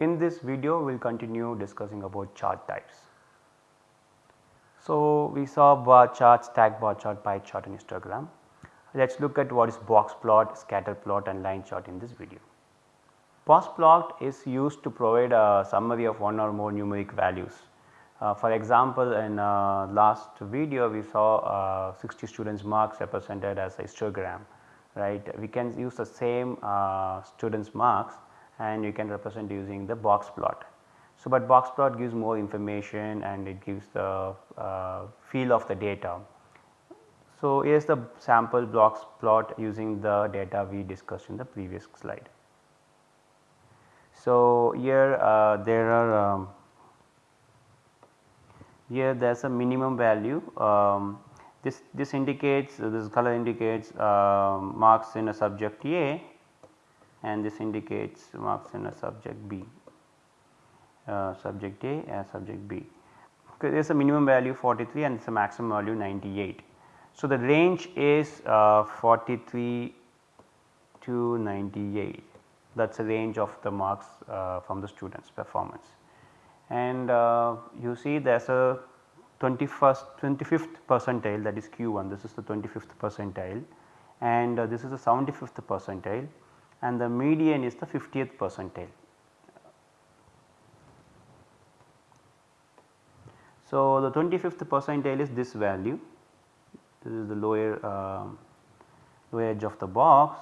In this video we will continue discussing about chart types. So, we saw bar chart, stack bar chart, pie chart and histogram. Let us look at what is box plot, scatter plot and line chart in this video. Box plot is used to provide a summary of one or more numeric values. Uh, for example, in uh, last video we saw uh, 60 students marks represented as a histogram right. We can use the same uh, students marks and you can represent using the box plot. So, but box plot gives more information and it gives the uh, feel of the data. So, here is the sample box plot using the data we discussed in the previous slide. So, here uh, there are um, here there is a minimum value um, this, this indicates this color indicates uh, marks in a subject A and this indicates marks in a subject B uh, subject A and subject B. Okay, there is a minimum value 43 and a maximum value 98. So, the range is uh, 43 to 98 that is the range of the marks uh, from the students performance. And uh, you see there is a 21st 25th percentile that is Q1 this is the 25th percentile and uh, this is the 75th percentile and the median is the 50th percentile. So, the 25th percentile is this value this is the lower uh, lower edge of the box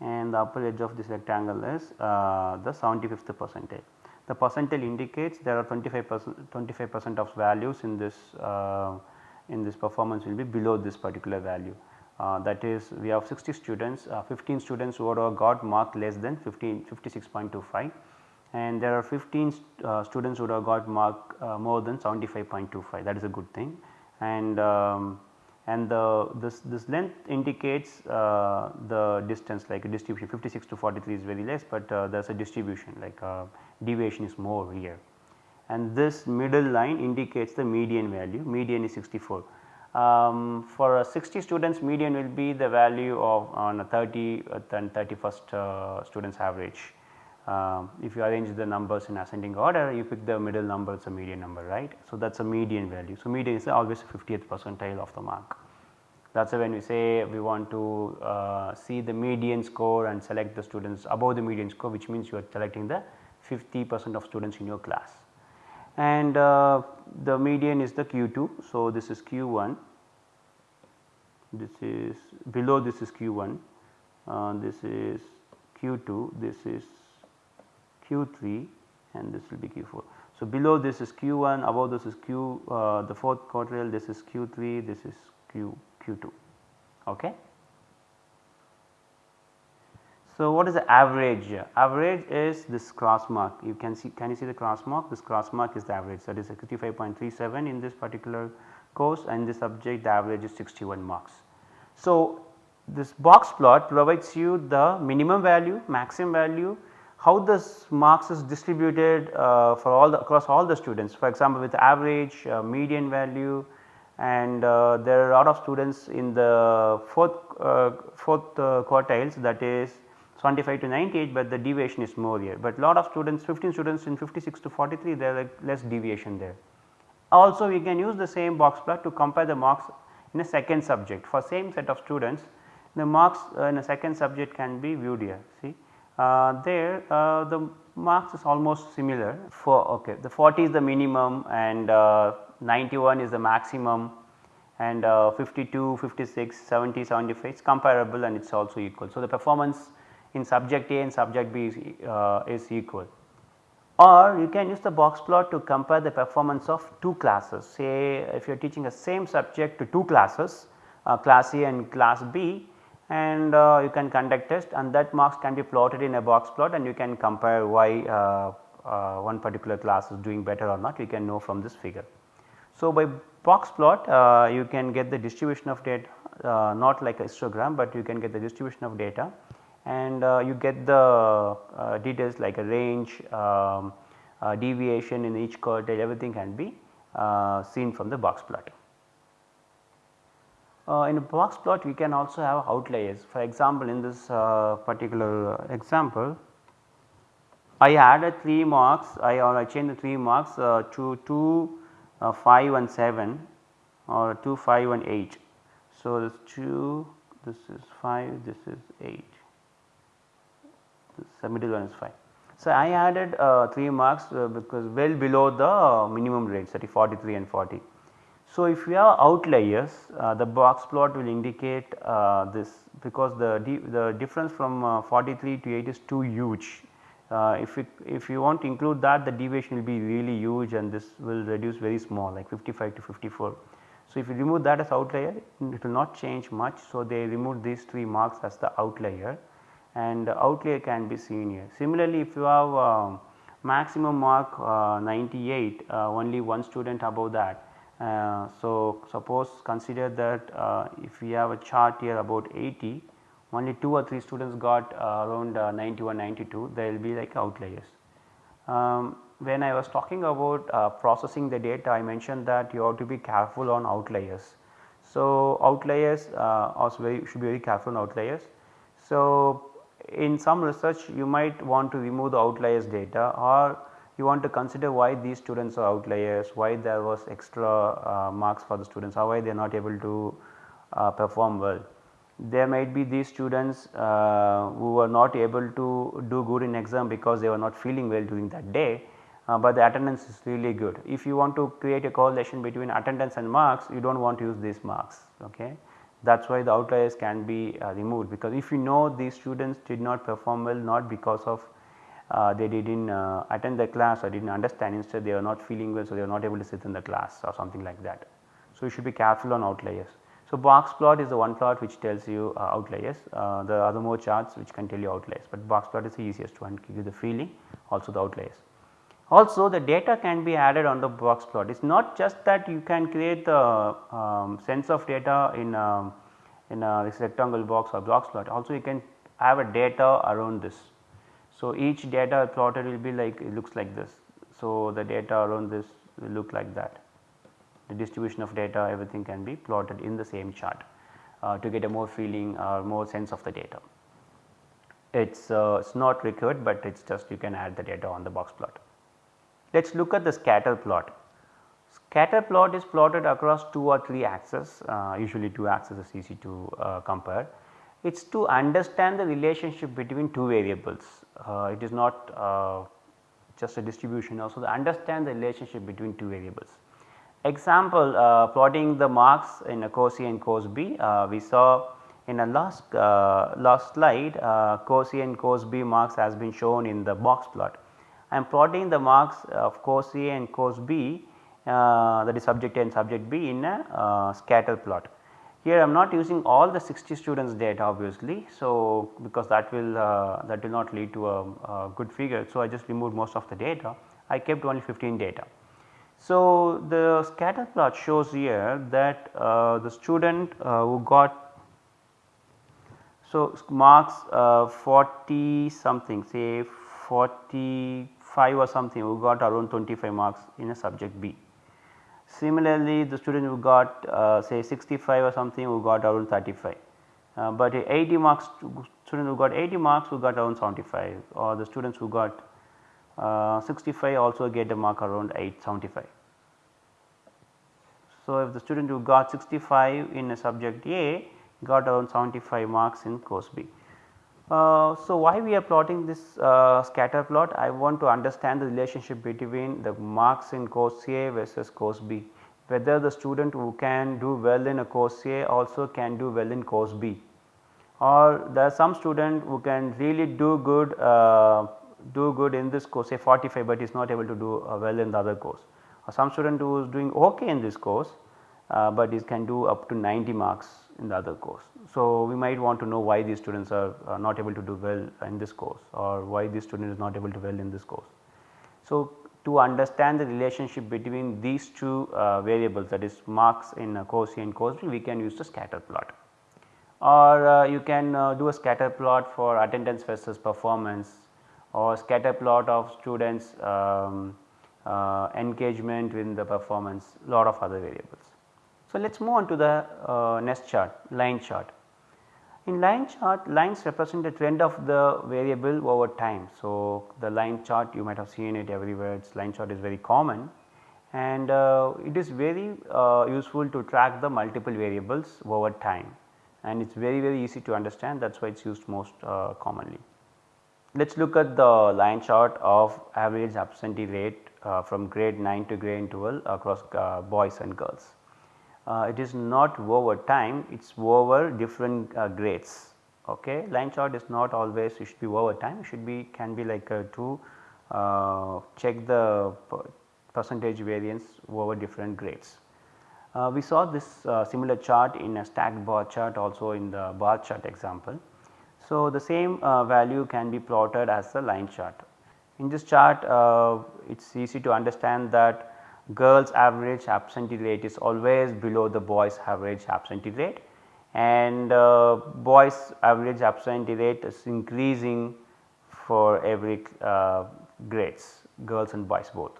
and the upper edge of this rectangle is uh, the 75th percentile the percentile indicates there are 25 percent 25 percent of values in this uh, in this performance will be below this particular value. Uh, that is we have 60 students uh, 15 students who have got mark less than 15 56.25 and there are 15 uh, students who have got mark uh, more than 75.25 that is a good thing. And um, and the this this length indicates uh, the distance like a distribution. 56 to 43 is very less, but uh, there is a distribution like uh, deviation is more here. And this middle line indicates the median value. Median is 64. Um, for 60 students median will be the value of on a 30 and 31st uh, students average. Um, if you arrange the numbers in ascending order you pick the middle number it is a median number right. So, that is a median value. So, median is always 50th percentile of the mark. That is when we say we want to uh, see the median score and select the students above the median score which means you are selecting the 50 percent of students in your class. And uh, the median is the Q2. So, this is Q1, this is below this is Q1, uh, this is Q2, this is Q3 and this will be Q4. So, below this is Q1, above this is Q uh, the fourth quartile, this is Q3, this is Q Q2. Okay. So, what is the average? Average is this cross mark you can see can you see the cross mark this cross mark is the average that is 65.37 in this particular course and the subject the average is 61 marks. So, this box plot provides you the minimum value maximum value how this marks is distributed uh, for all the across all the students for example with average uh, median value and uh, there are a lot of students in the fourth, uh, fourth uh, quartiles that is 75 to 98 but the deviation is more here. But lot of students 15 students in 56 to 43 there are less deviation there. Also we can use the same box plot to compare the marks in a second subject. For same set of students the marks in a second subject can be viewed here. See? Uh, there uh, the marks is almost similar. For okay. The 40 is the minimum and uh, 91 is the maximum and 52, 56, 70, 75 is comparable and it is also equal. So, the performance in subject A and subject B is, is equal. Or you can use the box plot to compare the performance of two classes. Say if you are teaching a same subject to two classes uh, class A and class B and uh, you can conduct test and that marks can be plotted in a box plot and you can compare why uh, uh, one particular class is doing better or not. You can know from this figure. So, by box plot uh, you can get the distribution of data uh, not like a histogram, but you can get the distribution of data and uh, you get the details like a range, um, deviation in each quartile everything can be seen from the box plot. Uh, in a box plot we can also have outliers for example in this uh, particular example I added 3 marks I or I changed the 3 marks uh, to 2 uh, 5 and 7 or 2 5 and 8. So, this 2 this is 5 this is 8 the middle one is 5. So, I added uh, 3 marks uh, because well below the minimum range that is 43 and 40. So, if you have outliers uh, the box plot will indicate uh, this because the, the difference from uh, 43 to 8 is too huge. Uh, if, it, if you want to include that the deviation will be really huge and this will reduce very small like 55 to 54. So, if you remove that as outlier it will not change much. So, they remove these 3 marks as the outlier and outlier can be seen here. Similarly, if you have uh, maximum mark uh, 98 uh, only one student above that. Uh, so, suppose consider that uh, if we have a chart here about 80 only 2 or 3 students got uh, around 91 92 there will be like outliers. Um, when I was talking about processing the data I mentioned that you have to be careful on outliers. So, outliers also very should be very careful on outliers. So, in some research you might want to remove the outliers data or you want to consider why these students are outliers, why there was extra uh, marks for the students or why they are not able to uh, perform well. There might be these students uh, who were not able to do good in exam because they were not feeling well during that day, uh, but the attendance is really good. If you want to create a correlation between attendance and marks you do not want to use these marks. Okay that is why the outliers can be uh, removed because if you know these students did not perform well not because of uh, they did not uh, attend the class or did not understand instead they are not feeling well so they are not able to sit in the class or something like that. So, you should be careful on outliers. So, box plot is the one plot which tells you uh, outliers uh, the other more charts which can tell you outliers, but box plot is the easiest one give you the feeling also the outliers. Also the data can be added on the box plot. It is not just that you can create the um, sense of data in um, in a rectangle box or box plot also you can have a data around this. So, each data plotted will be like it looks like this. So, the data around this will look like that the distribution of data everything can be plotted in the same chart uh, to get a more feeling or more sense of the data. It is uh, it's not required, but it is just you can add the data on the box plot. Let us look at the scatter plot. Scatter plot is plotted across 2 or 3 axes uh, usually 2 axes is easy to uh, compare. It is to understand the relationship between 2 variables uh, it is not uh, just a distribution also to understand the relationship between 2 variables. Example uh, plotting the marks in a course A and course B uh, we saw in a last last slide course A and course B marks has been shown in the box plot I am plotting the marks of course A and course B uh, that is subject A and subject B in a uh, scatter plot. Here I am not using all the 60 students data obviously. So, because that will uh, that will not lead to a, a, good figure. So, I just removed most of the data I kept only 15 data. So, the scatter plot shows here that uh, the student uh, who got so marks uh, 40 something say 40 5 or something who got around 25 marks in a subject B. Similarly, the student who got uh, say 65 or something who got around 35, uh, but 80 marks student who got 80 marks who got around 75 or the students who got uh, 65 also get a mark around 875. So, if the student who got 65 in a subject A got around 75 marks in course B. Uh, so, why we are plotting this uh, scatter plot? I want to understand the relationship between the marks in course A versus course B, whether the student who can do well in a course A also can do well in course B. Or there are some student who can really do good uh, do good in this course say 45, but is not able to do uh, well in the other course. Or some student who is doing ok in this course, but is can do up to 90 marks in the other course. So, we might want to know why these students are uh, not able to do well in this course or why this student is not able to well in this course. So, to understand the relationship between these two uh, variables that is marks in uh, course A and course we can use the scatter plot or uh, you can uh, do a scatter plot for attendance versus performance or scatter plot of students um, uh, engagement with the performance lot of other variables. So, let us move on to the uh, next chart line chart. In line chart lines represent the trend of the variable over time. So, the line chart you might have seen it everywhere its line chart is very common and uh, it is very uh, useful to track the multiple variables over time and it is very very easy to understand that is why it is used most uh, commonly. Let us look at the line chart of average absentee rate uh, from grade 9 to grade 12 across uh, boys and girls uh, it is not over time it is over different uh, grades okay line chart is not always it should be over time it should be can be like to uh, check the percentage variance over different grades. Uh, we saw this uh, similar chart in a stacked bar chart also in the bar chart example. So, the same uh, value can be plotted as a line chart. In this chart it is easy to understand that girls average absentee rate is always below the boys average absentee rate and uh, boys average absentee rate is increasing for every uh, grades girls and boys both.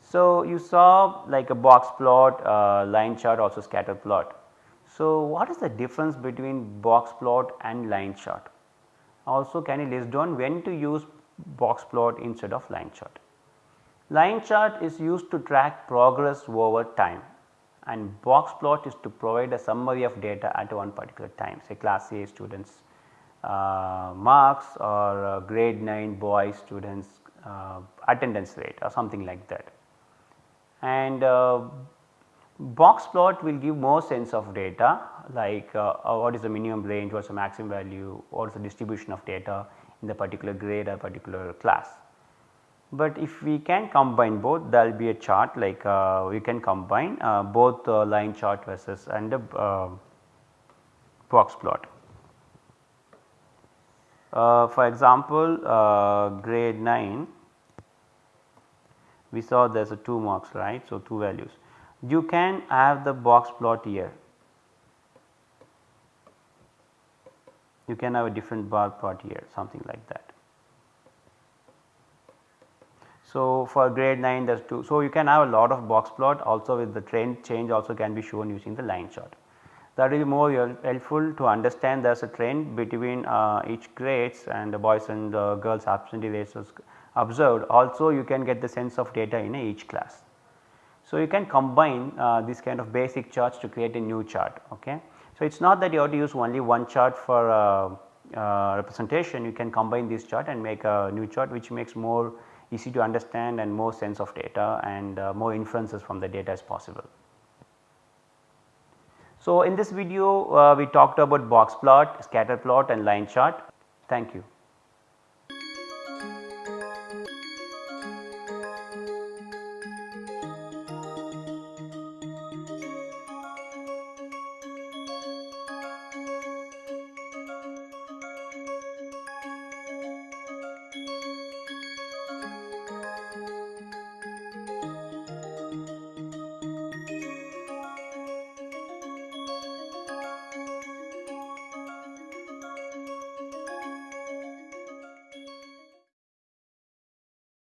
So, you saw like a box plot, uh, line chart also scatter plot. So, what is the difference between box plot and line chart? Also can you list down when to use box plot instead of line chart? Line chart is used to track progress over time and box plot is to provide a summary of data at one particular time say class A students uh, marks or uh, grade 9 boy students uh, attendance rate or something like that. And uh, box plot will give more sense of data like uh, uh, what is the minimum range, what is the maximum value, what is the distribution of data in the particular grade or particular class but if we can combine both there will be a chart like uh, we can combine uh, both uh, line chart versus and the uh, box plot. Uh, for example, uh, grade 9 we saw there is a 2 marks right. So, 2 values you can have the box plot here you can have a different bar plot here something like that. So, for grade 9 there is 2. So, you can have a lot of box plot also with the trend change also can be shown using the line chart. That will be more helpful to understand there is a trend between uh, each grades and the boys and the girls absentee rates observed also you can get the sense of data in each class. So, you can combine uh, this kind of basic charts to create a new chart. Okay. So, it is not that you have to use only one chart for uh, uh, representation you can combine this chart and make a new chart which makes more easy to understand and more sense of data and uh, more inferences from the data is possible. So, in this video uh, we talked about box plot, scatter plot and line chart. Thank you.